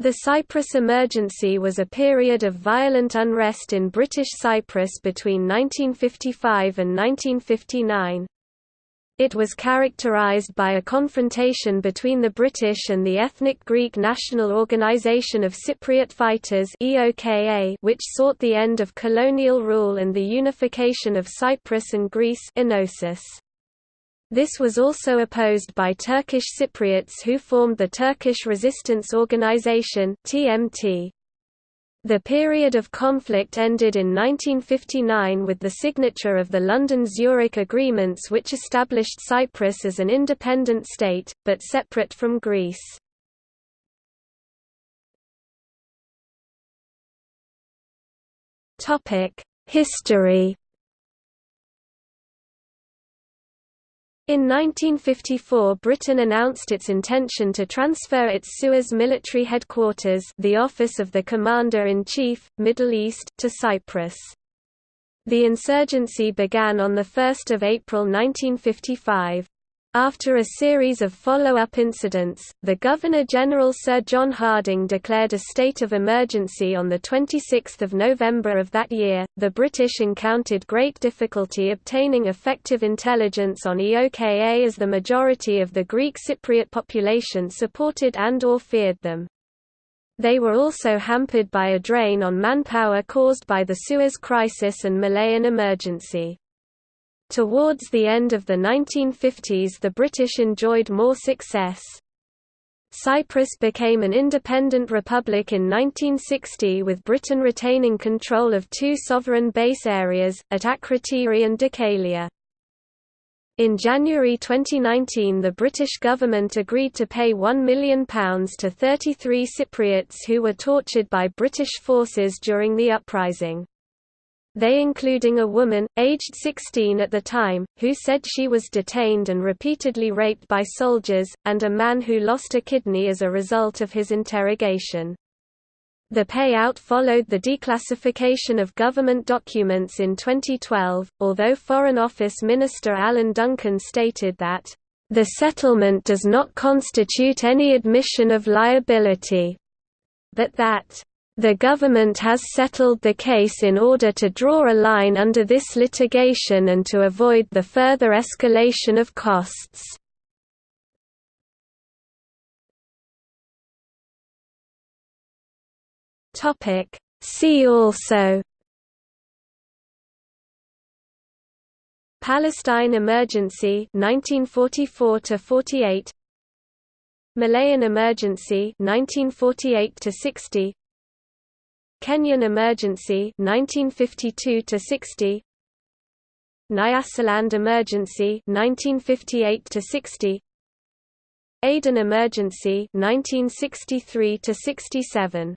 The Cyprus Emergency was a period of violent unrest in British Cyprus between 1955 and 1959. It was characterized by a confrontation between the British and the ethnic Greek National Organization of Cypriot Fighters which sought the end of colonial rule and the unification of Cyprus and Greece Enosis. This was also opposed by Turkish Cypriots who formed the Turkish Resistance Organization TMT. The period of conflict ended in 1959 with the signature of the London-Zurich agreements which established Cyprus as an independent state, but separate from Greece. History In 1954 Britain announced its intention to transfer its Suez military headquarters the Office of the Commander-in-Chief, Middle East to Cyprus. The insurgency began on 1 April 1955. After a series of follow-up incidents, the Governor-General Sir John Harding declared a state of emergency on 26 November of that year. The British encountered great difficulty obtaining effective intelligence on EOKA as the majority of the Greek Cypriot population supported and or feared them. They were also hampered by a drain on manpower caused by the Suez Crisis and Malayan emergency. Towards the end of the 1950s the British enjoyed more success. Cyprus became an independent republic in 1960 with Britain retaining control of two sovereign base areas, at Akrotiri and Dhekelia. In January 2019 the British government agreed to pay £1 million to 33 Cypriots who were tortured by British forces during the uprising they including a woman, aged 16 at the time, who said she was detained and repeatedly raped by soldiers, and a man who lost a kidney as a result of his interrogation. The payout followed the declassification of government documents in 2012, although Foreign Office Minister Alan Duncan stated that, "...the settlement does not constitute any admission of liability," but that the government has settled the case in order to draw a line under this litigation and to avoid the further escalation of costs. See also Palestine Emergency 1944 to 48 Malayan Emergency 1948 to 60 Kenyan Emergency 1952 to 60 Nyasaland Emergency 1958 to 60 Aden Emergency 1963 to 67